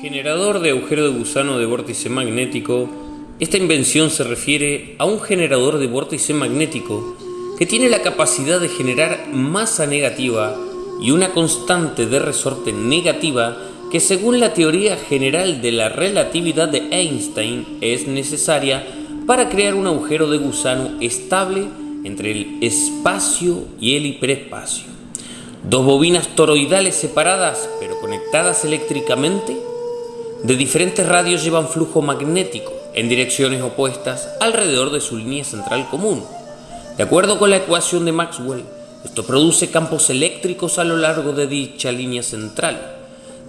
Generador de agujero de gusano de vórtice magnético. Esta invención se refiere a un generador de vórtice magnético que tiene la capacidad de generar masa negativa y una constante de resorte negativa que según la teoría general de la relatividad de Einstein es necesaria para crear un agujero de gusano estable entre el espacio y el hiperespacio. Dos bobinas toroidales separadas pero conectadas eléctricamente de diferentes radios llevan flujo magnético en direcciones opuestas alrededor de su línea central común. De acuerdo con la ecuación de Maxwell, esto produce campos eléctricos a lo largo de dicha línea central.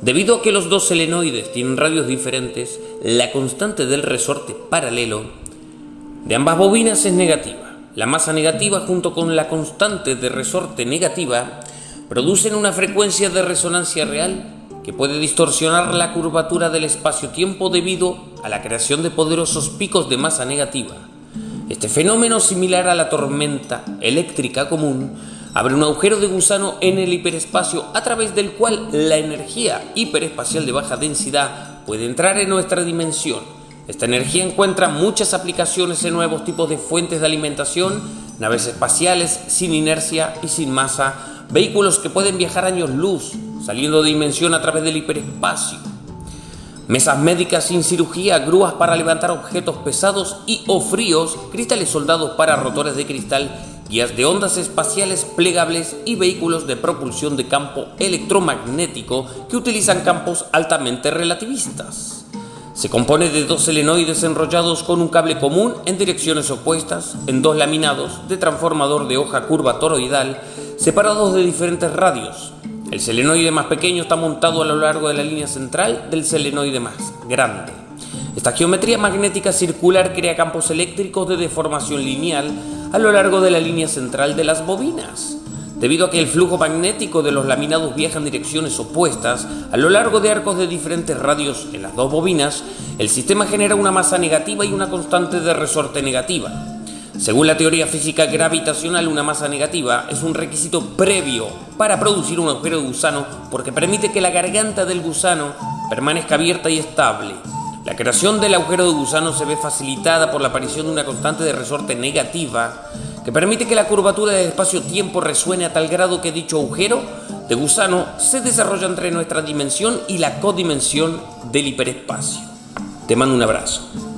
Debido a que los dos selenoides tienen radios diferentes, la constante del resorte paralelo de ambas bobinas es negativa. La masa negativa junto con la constante de resorte negativa producen una frecuencia de resonancia real que puede distorsionar la curvatura del espacio-tiempo debido a la creación de poderosos picos de masa negativa. Este fenómeno, similar a la tormenta eléctrica común, abre un agujero de gusano en el hiperespacio a través del cual la energía hiperespacial de baja densidad puede entrar en nuestra dimensión. Esta energía encuentra muchas aplicaciones en nuevos tipos de fuentes de alimentación, naves espaciales sin inercia y sin masa, vehículos que pueden viajar años luz, saliendo de dimensión a través del hiperespacio. Mesas médicas sin cirugía, grúas para levantar objetos pesados y o fríos, cristales soldados para rotores de cristal, guías de ondas espaciales plegables y vehículos de propulsión de campo electromagnético que utilizan campos altamente relativistas. Se compone de dos selenoides enrollados con un cable común en direcciones opuestas, en dos laminados de transformador de hoja curva toroidal, separados de diferentes radios, el selenoide más pequeño está montado a lo largo de la línea central del selenoide más grande. Esta geometría magnética circular crea campos eléctricos de deformación lineal a lo largo de la línea central de las bobinas. Debido a que el flujo magnético de los laminados viaja en direcciones opuestas a lo largo de arcos de diferentes radios en las dos bobinas, el sistema genera una masa negativa y una constante de resorte negativa. Según la teoría física gravitacional, una masa negativa es un requisito previo para producir un agujero de gusano porque permite que la garganta del gusano permanezca abierta y estable. La creación del agujero de gusano se ve facilitada por la aparición de una constante de resorte negativa que permite que la curvatura del espacio-tiempo resuene a tal grado que dicho agujero de gusano se desarrolla entre nuestra dimensión y la codimensión del hiperespacio. Te mando un abrazo.